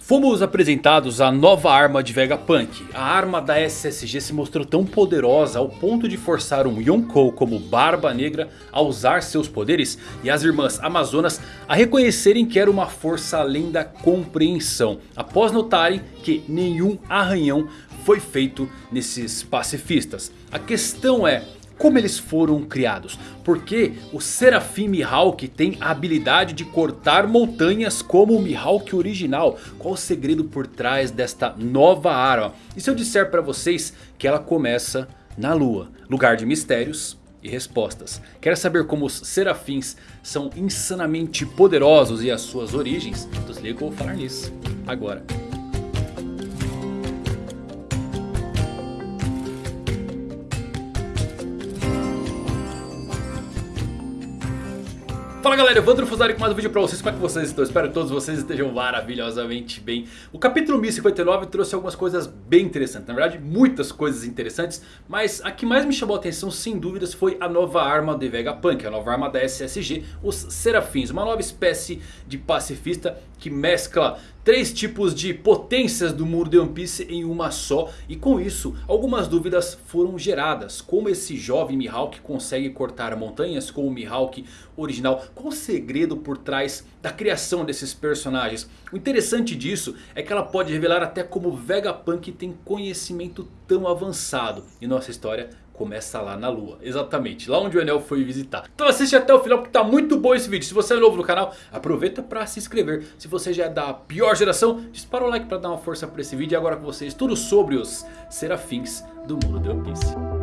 Fomos apresentados a nova arma de Vegapunk. A arma da SSG se mostrou tão poderosa ao ponto de forçar um Yonkou como Barba Negra a usar seus poderes. E as irmãs Amazonas a reconhecerem que era uma força além da compreensão. Após notarem que nenhum arranhão foi feito nesses pacifistas. A questão é... Como eles foram criados? Porque o Serafim Mihawk tem a habilidade de cortar montanhas como o Mihawk original. Qual o segredo por trás desta nova arma? E se eu disser para vocês que ela começa na lua? Lugar de mistérios e respostas. Quer saber como os serafins são insanamente poderosos e as suas origens? Então se liga que eu vou falar nisso agora. Fala galera, Evandro Fusari com mais um vídeo pra vocês, como é que vocês estão? Espero que todos vocês estejam maravilhosamente bem O capítulo 1059 trouxe algumas coisas bem interessantes, na verdade muitas coisas interessantes Mas a que mais me chamou a atenção sem dúvidas foi a nova arma de Vegapunk A nova arma da SSG, os Serafins, uma nova espécie de pacifista que mescla três tipos de potências do muro de One Piece em uma só. E com isso, algumas dúvidas foram geradas. Como esse jovem Mihawk consegue cortar montanhas com o Mihawk original? Qual o segredo por trás da criação desses personagens? O interessante disso é que ela pode revelar até como Vegapunk tem conhecimento tão avançado. E nossa história começa lá na lua. Exatamente, lá onde o Enel foi visitar. Então assiste até o final porque tá muito bom esse vídeo. Se você é novo no canal, aproveita para se inscrever. Se você já é da pior geração, dispara o like para dar uma força para esse vídeo. E agora com vocês tudo sobre os serafins do mundo de One Piece.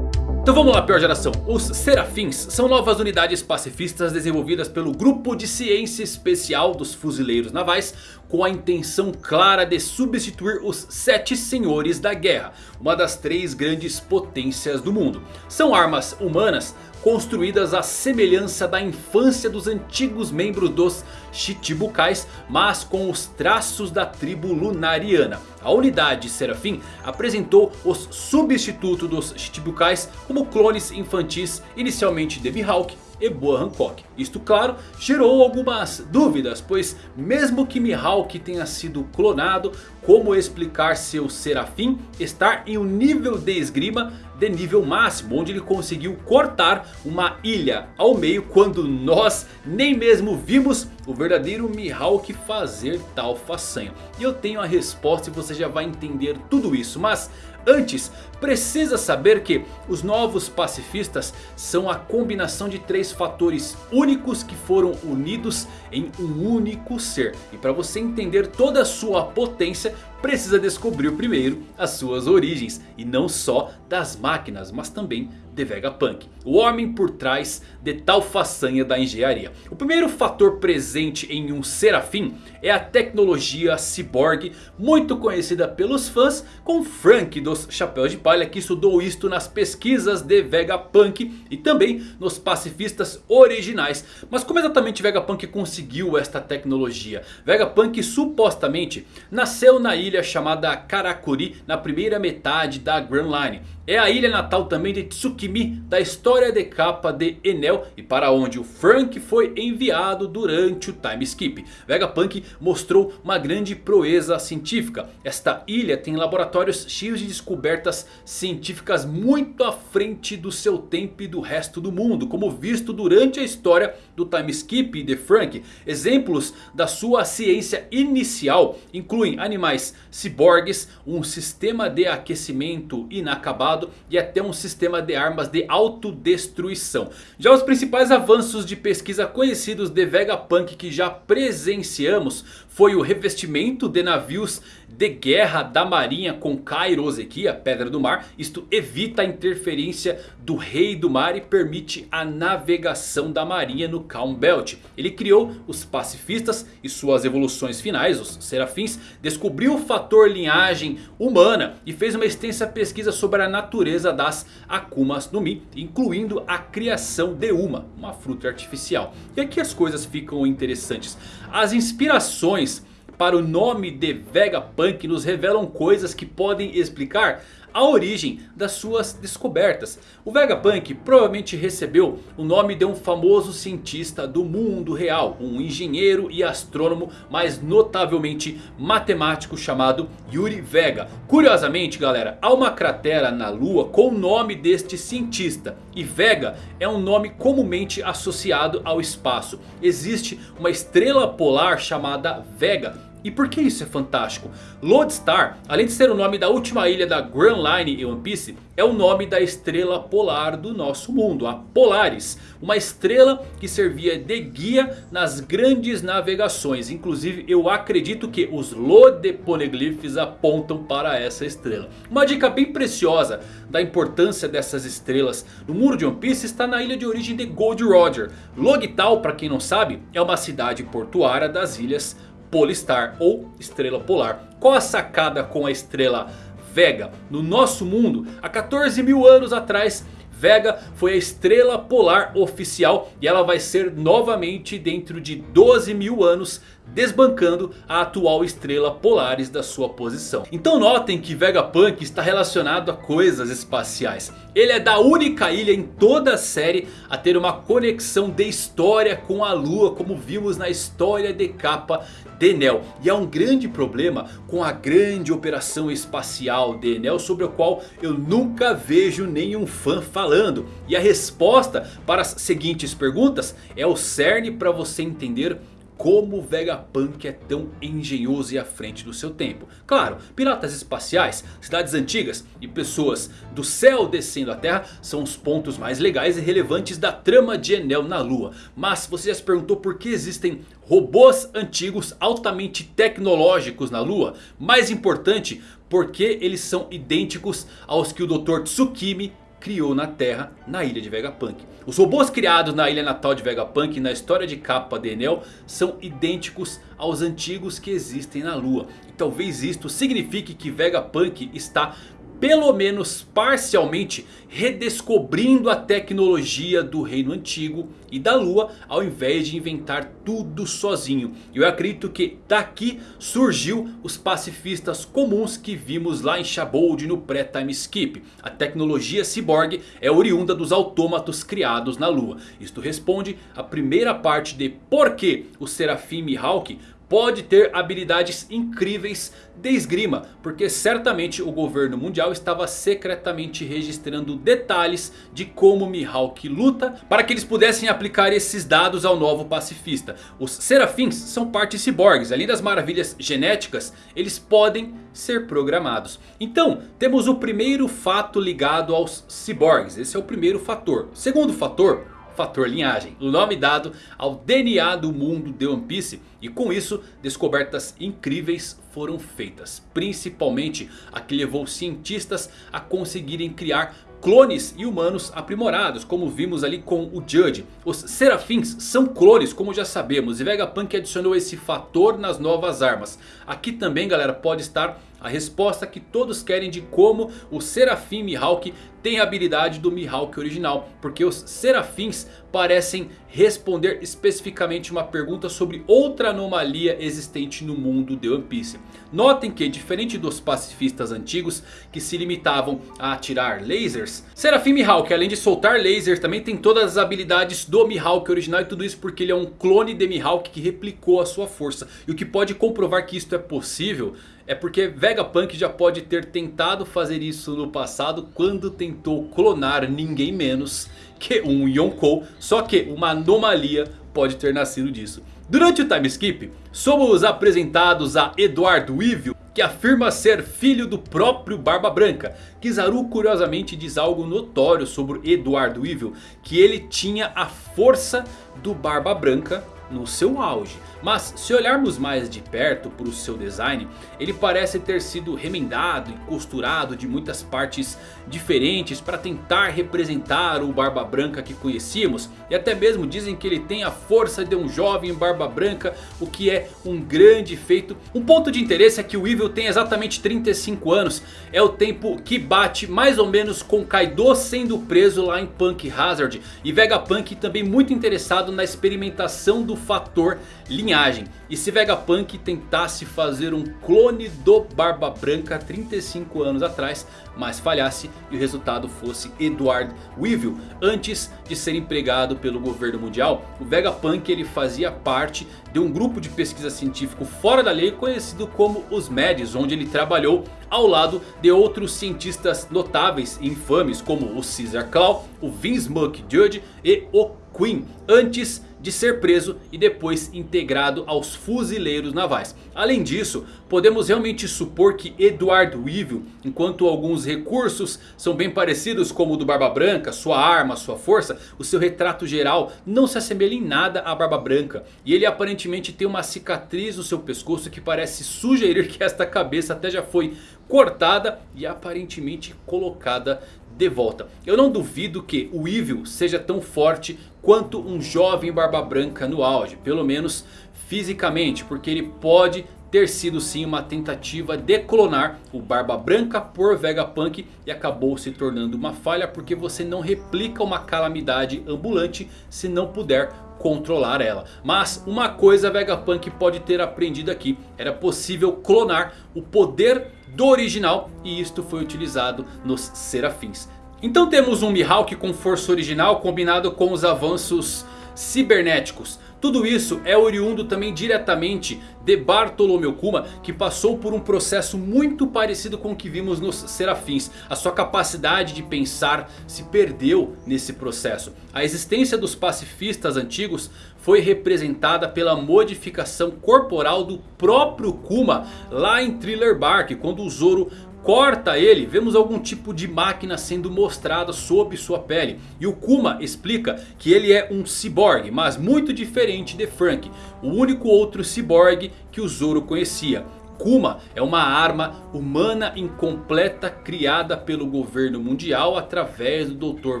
Então vamos lá, pior geração. Os Serafins são novas unidades pacifistas desenvolvidas pelo Grupo de Ciência Especial dos Fuzileiros Navais com a intenção clara de substituir os Sete Senhores da Guerra, uma das três grandes potências do mundo. São armas humanas construídas à semelhança da infância dos antigos membros dos Chichibukais, mas com os traços da tribo lunariana. A unidade Serafim apresentou os substitutos dos Chichibukais como clones infantis inicialmente de Mihawk e Boa Hancock. Isto claro gerou algumas dúvidas, pois mesmo que Mihawk tenha sido clonado, como explicar seu Serafim estar em um nível de esgrima de nível máximo, onde ele conseguiu cortar uma ilha ao meio quando nós nem mesmo vimos o verdadeiro Mihawk fazer tal façanha. E eu tenho a resposta e você já vai entender tudo isso, mas Antes, precisa saber que os novos pacifistas são a combinação de três fatores únicos que foram unidos em um único ser. E para você entender toda a sua potência, precisa descobrir primeiro as suas origens. E não só das máquinas, mas também de Vegapunk. O homem por trás de tal façanha da engenharia. O primeiro fator presente em um Serafim é a tecnologia cyborg. Muito conhecida pelos fãs com Frank dos Chapéus de Palha. Que estudou isto nas pesquisas de Vegapunk e também nos pacifistas originais. Mas como exatamente Vegapunk conseguiu esta tecnologia? Vegapunk supostamente nasceu na ilha chamada Karakuri na primeira metade da Grand Line. É a ilha natal também de Tsukimi da história de capa de Enel e para onde o Frank foi enviado durante o time skip. Vegapunk mostrou uma grande proeza científica. Esta ilha tem laboratórios cheios de descobertas científicas muito à frente do seu tempo e do resto do mundo. Como visto durante a história do time skip de Frank. Exemplos da sua ciência inicial incluem animais ciborgues, um sistema de aquecimento inacabado e até um sistema de armas de autodestruição. Já os principais avanços de pesquisa conhecidos de Vegapunk que já presenciamos foi o revestimento de navios de guerra da marinha com Kairoseki, a pedra do mar. Isto evita a interferência do rei do mar e permite a navegação da marinha no Calm Belt. Ele criou os pacifistas e suas evoluções finais, os serafins. Descobriu o fator linhagem humana e fez uma extensa pesquisa sobre a natureza das Akumas no Mi. Incluindo a criação de uma, uma fruta artificial. E aqui as coisas ficam interessantes. As inspirações para o nome de Vegapunk nos revelam coisas que podem explicar a origem das suas descobertas. O Vegapunk provavelmente recebeu o nome de um famoso cientista do mundo real. Um engenheiro e astrônomo, mas notavelmente matemático chamado Yuri Vega. Curiosamente galera, há uma cratera na lua com o nome deste cientista. E Vega é um nome comumente associado ao espaço. Existe uma estrela polar chamada Vega e por que isso é fantástico? Lodestar, além de ser o nome da última ilha da Grand Line em One Piece, é o nome da estrela polar do nosso mundo, a Polaris. Uma estrela que servia de guia nas grandes navegações. Inclusive eu acredito que os Lodeponeglyphs apontam para essa estrela. Uma dica bem preciosa da importância dessas estrelas no mundo de One Piece está na ilha de origem de Gold Roger. Logital, para quem não sabe, é uma cidade portuária das ilhas Polistar ou Estrela Polar. Qual a sacada com a Estrela Vega? No nosso mundo, há 14 mil anos atrás... Vega foi a estrela polar oficial e ela vai ser novamente dentro de 12 mil anos desbancando a atual estrela Polaris da sua posição. Então notem que Vegapunk está relacionado a coisas espaciais. Ele é da única ilha em toda a série a ter uma conexão de história com a lua como vimos na história de capa de Enel. E há um grande problema com a grande operação espacial de Enel sobre o qual eu nunca vejo nenhum fã falando. E a resposta para as seguintes perguntas é o cerne para você entender como o Vegapunk é tão engenhoso e à frente do seu tempo. Claro, piratas espaciais, cidades antigas e pessoas do céu descendo à terra são os pontos mais legais e relevantes da trama de Enel na lua. Mas você já se perguntou por que existem robôs antigos altamente tecnológicos na lua? Mais importante, porque eles são idênticos aos que o Dr. Tsukimi criou na Terra, na ilha de Vegapunk. Os robôs criados na ilha natal de Vegapunk na história de capa de Enel são idênticos aos antigos que existem na Lua. E talvez isto signifique que Vegapunk está pelo menos parcialmente redescobrindo a tecnologia do reino antigo e da lua ao invés de inventar tudo sozinho. Eu acredito que daqui surgiu os pacifistas comuns que vimos lá em Shabold no pré-time skip. A tecnologia cyborg é oriunda dos autômatos criados na lua. Isto responde à primeira parte de por que o Serafim Mihawk pode ter habilidades incríveis de esgrima. Porque certamente o governo mundial estava secretamente registrando detalhes de como Mihawk luta. Para que eles pudessem aplicar esses dados ao novo pacifista. Os serafins são partes ciborgues. Além das maravilhas genéticas, eles podem ser programados. Então temos o primeiro fato ligado aos ciborgues. Esse é o primeiro fator. segundo fator fator linhagem. O nome dado ao DNA do mundo de One Piece. E com isso descobertas incríveis foram feitas. Principalmente a que levou cientistas a conseguirem criar clones e humanos aprimorados, como vimos ali com o Judge. Os Serafins são clones, como já sabemos, e Vegapunk adicionou esse fator nas novas armas. Aqui também, galera, pode estar a resposta que todos querem de como o Serafim Mihawk tem a habilidade do Mihawk original. Porque os Serafins parecem responder especificamente uma pergunta sobre outra anomalia existente no mundo de One Piece. Notem que diferente dos pacifistas antigos que se limitavam a atirar lasers. Serafim Mihawk além de soltar lasers também tem todas as habilidades do Mihawk original. E tudo isso porque ele é um clone de Mihawk que replicou a sua força. E o que pode comprovar que isto é possível é porque Vegapunk já pode ter tentado fazer isso no passado quando tentou clonar ninguém menos que um Yonkou. Só que uma anomalia pode ter nascido disso. Durante o time skip, somos apresentados a Eduardo Weevil, que afirma ser filho do próprio Barba Branca. Kizaru curiosamente diz algo notório sobre Eduardo Weevil, que ele tinha a força do Barba Branca no seu auge. Mas se olharmos mais de perto para o seu design, ele parece ter sido remendado e costurado de muitas partes diferentes para tentar representar o Barba Branca que conhecíamos. E até mesmo dizem que ele tem a força de um jovem Barba Branca, o que é um grande feito. Um ponto de interesse é que o Evil tem exatamente 35 anos, é o tempo que bate mais ou menos com Kaido sendo preso lá em Punk Hazard. E Vegapunk também muito interessado na experimentação do fator linhagem. E se Vegapunk tentasse fazer um clone do Barba Branca 35 anos atrás, mas falhasse e o resultado fosse Edward Weevil. Antes de ser empregado pelo governo mundial, o Vegapunk ele fazia parte de um grupo de pesquisa científico fora da lei conhecido como os MEDs, onde ele trabalhou ao lado de outros cientistas notáveis e infames como o Caesar Claw, o Vince McJudge e o Queen. Antes de ser preso e depois integrado aos fuzileiros navais. Além disso, podemos realmente supor que Edward Weevil, enquanto alguns recursos são bem parecidos como o do Barba Branca, sua arma, sua força, o seu retrato geral não se assemelha em nada à Barba Branca. E ele aparentemente tem uma cicatriz no seu pescoço que parece sugerir que esta cabeça até já foi cortada e aparentemente colocada de volta. Eu não duvido que o Evil seja tão forte quanto um jovem Barba Branca no auge. Pelo menos fisicamente. Porque ele pode ter sido sim uma tentativa de clonar o Barba Branca por Vegapunk. E acabou se tornando uma falha porque você não replica uma calamidade ambulante se não puder controlar ela. Mas uma coisa Vegapunk pode ter aprendido aqui. Era possível clonar o poder do original. E isto foi utilizado nos Serafins. Então temos um Mihawk com força original combinado com os avanços cibernéticos. Tudo isso é oriundo também diretamente de Bartolomeu Kuma que passou por um processo muito parecido com o que vimos nos Serafins. A sua capacidade de pensar se perdeu nesse processo. A existência dos pacifistas antigos foi representada pela modificação corporal do próprio Kuma lá em Thriller Bark. Quando o Zoro corta ele, vemos algum tipo de máquina sendo mostrada sob sua pele. E o Kuma explica que ele é um ciborgue, mas muito diferente de Frank. O único outro ciborgue que o Zoro conhecia. Kuma é uma arma humana incompleta criada pelo governo mundial através do Dr.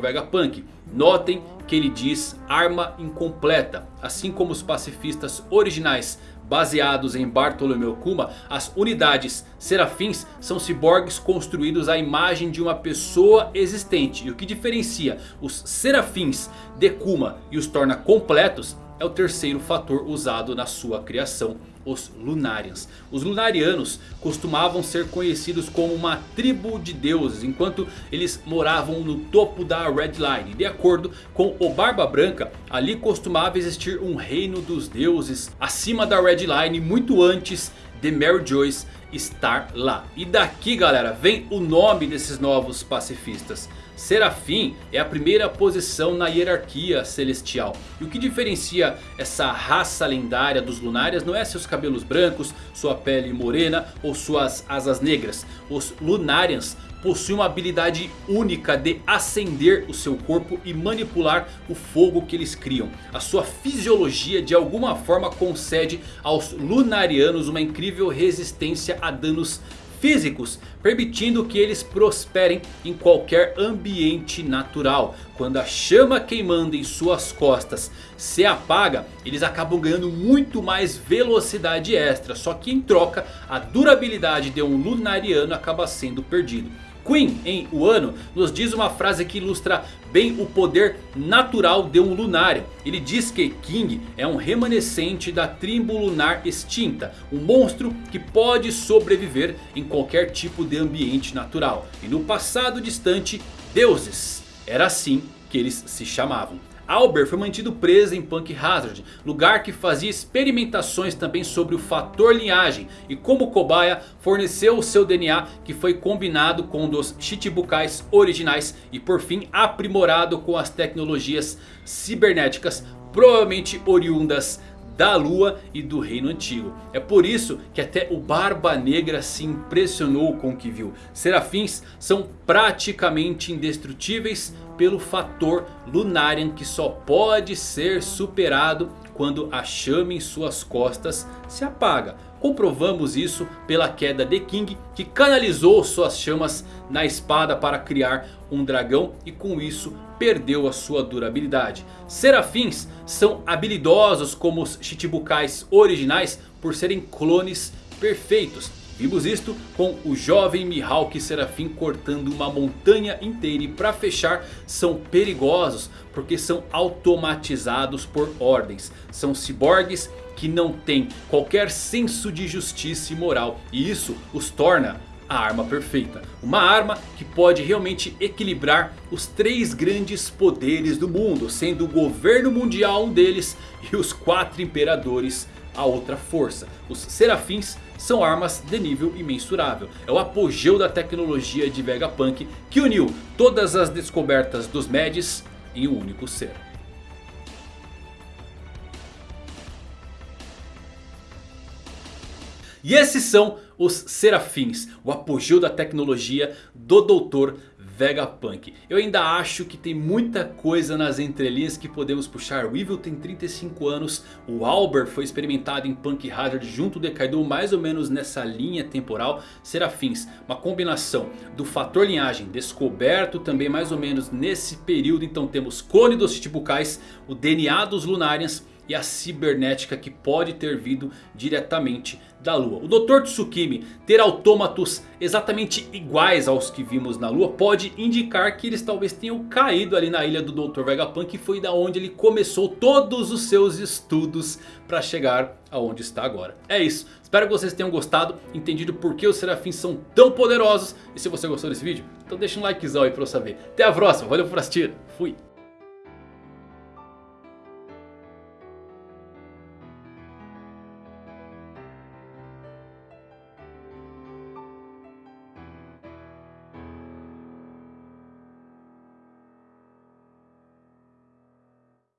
Vegapunk. Notem que ele diz arma incompleta, assim como os pacifistas originais baseados em Bartolomeu Kuma, as unidades serafins são ciborgues construídos à imagem de uma pessoa existente. E o que diferencia os serafins de Kuma e os torna completos é o terceiro fator usado na sua criação os Lunarians. Os Lunarianos costumavam ser conhecidos como uma tribo de deuses, enquanto eles moravam no topo da Red Line. De acordo com o Barba Branca, ali costumava existir um reino dos deuses acima da Red Line, muito antes de Mary Joyce estar lá. E daqui galera, vem o nome desses novos pacifistas. Serafim é a primeira posição na hierarquia celestial. E o que diferencia essa raça lendária dos Lunárias não é seus cabelos brancos, sua pele morena ou suas asas negras. Os Lunarians possuem uma habilidade única de acender o seu corpo e manipular o fogo que eles criam. A sua fisiologia de alguma forma concede aos Lunarianos uma incrível resistência a danos físicos, permitindo que eles prosperem em qualquer ambiente natural. Quando a chama queimando em suas costas se apaga, eles acabam ganhando muito mais velocidade extra. Só que em troca, a durabilidade de um Lunariano acaba sendo perdido. Queen em Wano nos diz uma frase que ilustra bem o poder natural de um lunário. Ele diz que King é um remanescente da tribo lunar extinta. Um monstro que pode sobreviver em qualquer tipo de ambiente natural. E no passado distante, deuses. Era assim que eles se chamavam. Albert foi mantido preso em Punk Hazard, lugar que fazia experimentações também sobre o fator linhagem. E como cobaia forneceu o seu DNA que foi combinado com dos Chichibukais originais. E por fim aprimorado com as tecnologias cibernéticas provavelmente oriundas da lua e do reino antigo. É por isso que até o Barba Negra se impressionou com o que viu. Serafins são praticamente indestrutíveis pelo fator Lunarian que só pode ser superado quando a chama em suas costas se apaga. Comprovamos isso pela queda de King que canalizou suas chamas na espada para criar um dragão e com isso perdeu a sua durabilidade. Serafins são habilidosos como os Chichibukais originais por serem clones perfeitos. Vimos isto com o jovem Mihawk Serafim cortando uma montanha inteira. E para fechar são perigosos porque são automatizados por ordens. São ciborgues que não têm qualquer senso de justiça e moral. E isso os torna a arma perfeita. Uma arma que pode realmente equilibrar os três grandes poderes do mundo. Sendo o governo mundial um deles e os quatro imperadores a outra força. Os serafins são armas de nível imensurável. É o apogeu da tecnologia de Vegapunk que uniu todas as descobertas dos Mads em um único ser. E esses são os Serafins, o apogeu da tecnologia do Dr. Vegapunk. Eu ainda acho que tem muita coisa nas entrelinhas que podemos puxar. O Evil tem 35 anos, o Albert foi experimentado em Punk Hazard junto do Kaido mais ou menos nessa linha temporal. Serafins, uma combinação do fator linhagem descoberto também mais ou menos nesse período. Então temos clone dos Chichibukais, o DNA dos Lunarians e a cibernética que pode ter vindo diretamente da Lua. O Dr. Tsukimi ter autômatos exatamente iguais aos que vimos na Lua pode indicar que eles talvez tenham caído ali na ilha do Dr. Vegapunk que foi da onde ele começou todos os seus estudos para chegar aonde está agora. É isso, espero que vocês tenham gostado, entendido por que os serafins são tão poderosos. E se você gostou desse vídeo, então deixa um likezão aí para eu saber. Até a próxima, valeu por assistir, fui!